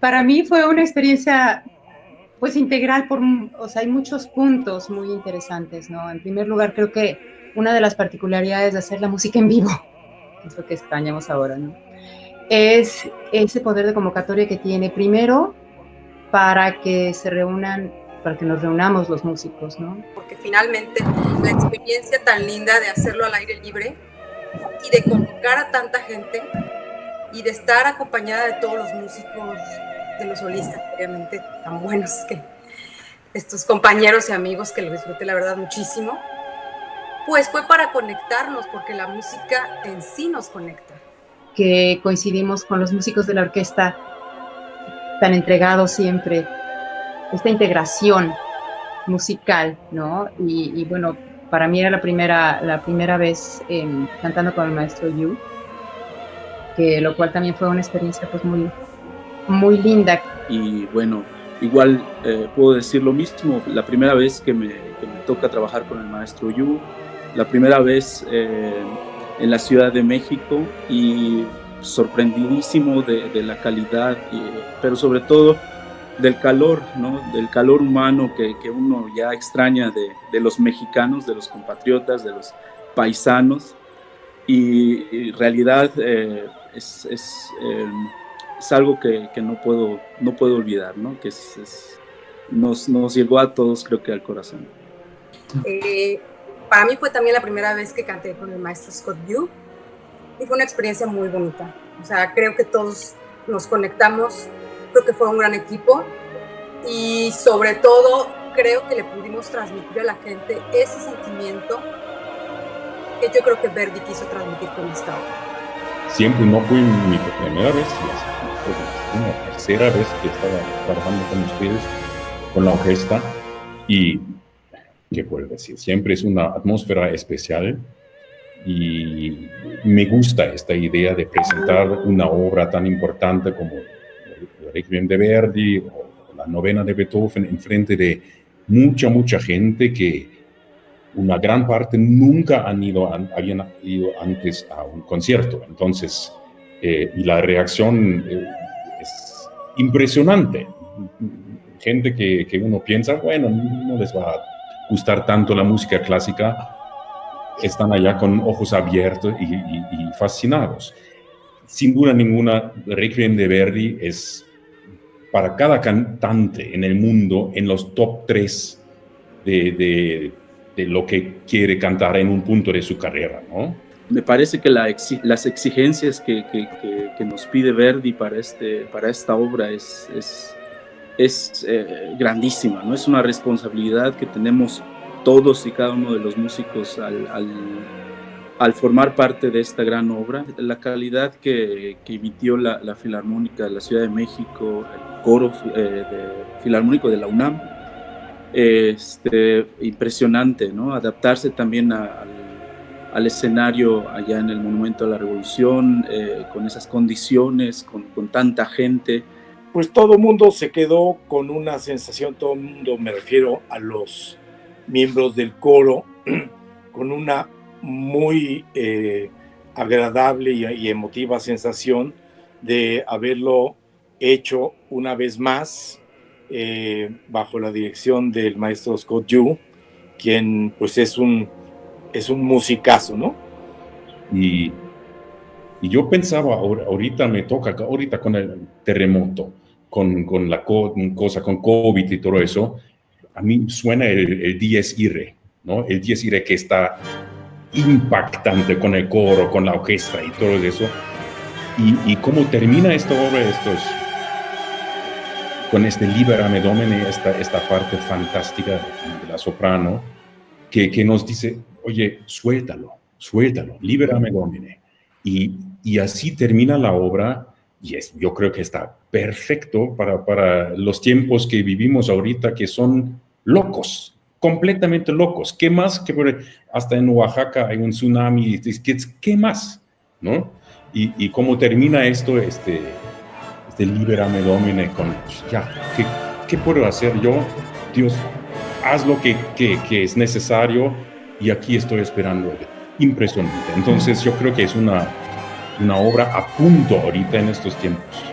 para mí fue una experiencia pues integral, por, o sea, hay muchos puntos muy interesantes, ¿no? En primer lugar, creo que una de las particularidades de hacer la música en vivo, que es lo que extrañamos ahora, ¿no? Es ese poder de convocatoria que tiene, primero, para que se reúnan, para que nos reunamos los músicos, ¿no? Porque finalmente la experiencia tan linda de hacerlo al aire libre y de convocar a tanta gente y de estar acompañada de todos los músicos de los solistas, obviamente tan buenos que estos compañeros y amigos que lo disfruté la verdad muchísimo, pues fue para conectarnos, porque la música en sí nos conecta. Que coincidimos con los músicos de la orquesta tan entregados siempre, esta integración musical, ¿no? Y, bueno, para mí era la primera, la primera vez em, cantando con el maestro Yu, que lo cual también fue una experiencia pues muy, muy linda. Y bueno, igual eh, puedo decir lo mismo, la primera vez que me, que me, toca trabajar con el maestro Yu, la primera vez eh, en la Ciudad de México y sorprendidísimo de, de la calidad, pero sobre todo del calor, ¿no? del calor humano que, que uno ya extraña de, de, los mexicanos, de los compatriotas, de los paisanos. Y, en realidad eh, es, es es algo que, que, no, puedo, no puedo olvidar, ¿no? que es, nos, nos, llegó a todos creo que al corazón. Eh, para mí fue también la primera vez que canté con el maestro Scott Yu y fue una experiencia muy bonita. O sea, creo que todos nos conectamos, creo que fue un gran equipo y sobre todo creo que le pudimos transmitir a la gente ese sentimiento yo creo que Verdi quiso transmitir con esta obra. Siempre no fue mi primera vez, una tercera vez que estaba trabajando con ustedes, con la orquesta, y, ¿qué puedo decir? Siempre es una atmósfera especial y me gusta esta idea de presentar una obra tan importante como el Requiem de Verdi o la novena de Beethoven en frente de mucha, mucha gente que una gran parte nunca han ido, habían ido antes a un concierto. Entonces, eh, y la reacción eh, es impresionante. Gente que, que, uno piensa, bueno, no les va a gustar tanto la música clásica, están allá con ojos abiertos y, fascinados. Sin duda ninguna, Requiem de Verdi es para cada cantante en el mundo en los top 3 de, de, de lo que quiere cantar en un punto de su carrera, ¿no? me parece que la las exigencias que, que, que, nos pide Verdi para, este, para esta obra es, es, es eh, grandísima, ¿no? Es una responsabilidad que tenemos todos y cada uno de los músicos al, al, al formar parte de esta gran obra. La calidad que, emitió la, la, Filarmónica de la Ciudad de México, el coro eh, de, filarmónico de la UNAM, este, impresionante, ¿no? Adaptarse también a, al al escenario allá en el Monumento a la Revolución, eh, con esas condiciones, con, con, tanta gente. Pues todo el mundo se quedó con una sensación, todo el mundo, me refiero a los miembros del coro, con una muy eh, agradable y, y, emotiva sensación de haberlo hecho una vez más eh, bajo la dirección del maestro Scott Yu, quien pues es un es un musicazo, ¿no? Y, y yo pensaba, ahorita me toca, ahorita con el terremoto, con, con la cosa, con COVID y todo eso, a mí suena el, el 10 ire, ¿no? El 10 ire que está impactante con el coro, con la orquesta y todo eso. Y, cómo termina esta obra, con este Liberame Domine, esta, esta parte fantástica de la soprano, que, que nos dice, oye, suéltalo, suéltalo, libérame, Domine. Y, y así termina la obra y es, yo creo que está perfecto para, para los tiempos que vivimos ahorita, que son locos, completamente locos. ¿Qué más? Que hasta en Oaxaca hay un tsunami, ¿qué, qué más? ¿No? Y, y, cómo termina esto, este, este Domine, con, ya, ¿qué, ¿qué, puedo hacer yo? Dios, haz lo que, que, que es necesario, y aquí estoy esperando. Impresionante. Entonces yo creo que es una, una obra a punto ahorita en estos tiempos.